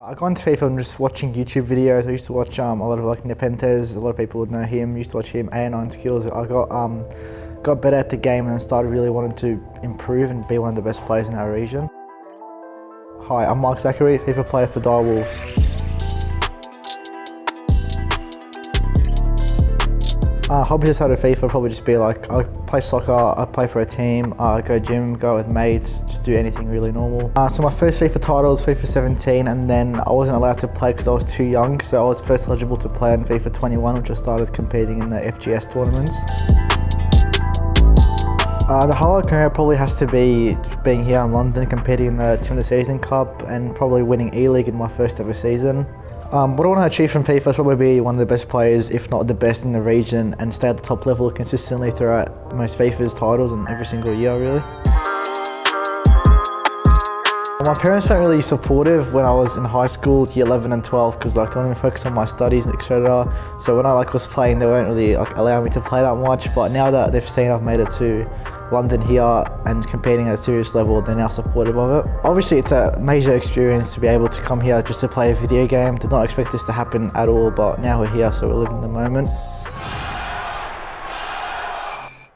I got into FIFA from just watching YouTube videos. I used to watch um, a lot of like Nepenthez. A lot of people would know him. used to watch him. A9 skills. I got um, got better at the game and started really wanting to improve and be one of the best players in our region. Hi, I'm Mark Zachary, FIFA player for Direwolves. Uh, hobbies outside of FIFA probably just be like I play soccer, I play for a team, I go gym, go with mates, just do anything really normal. Uh, so my first FIFA title was FIFA 17 and then I wasn't allowed to play because I was too young so I was first eligible to play in FIFA 21 which I started competing in the FGS tournaments. Uh, the highlight career probably has to be being here in London competing in the the Season Cup and probably winning E-League in my first ever season. Um, what I want to achieve from FIFA is probably be one of the best players, if not the best in the region, and stay at the top level consistently throughout most FIFA's titles and every single year, really. My parents weren't really supportive when I was in high school, year 11 and 12, because like they wanted me to focus on my studies, and etc. So when I like was playing, they weren't really like allowing me to play that much. But now that they've seen I've made it to London here and competing at a serious level, they're now supportive of it. Obviously, it's a major experience to be able to come here just to play a video game. Did not expect this to happen at all, but now we're here, so we're living the moment.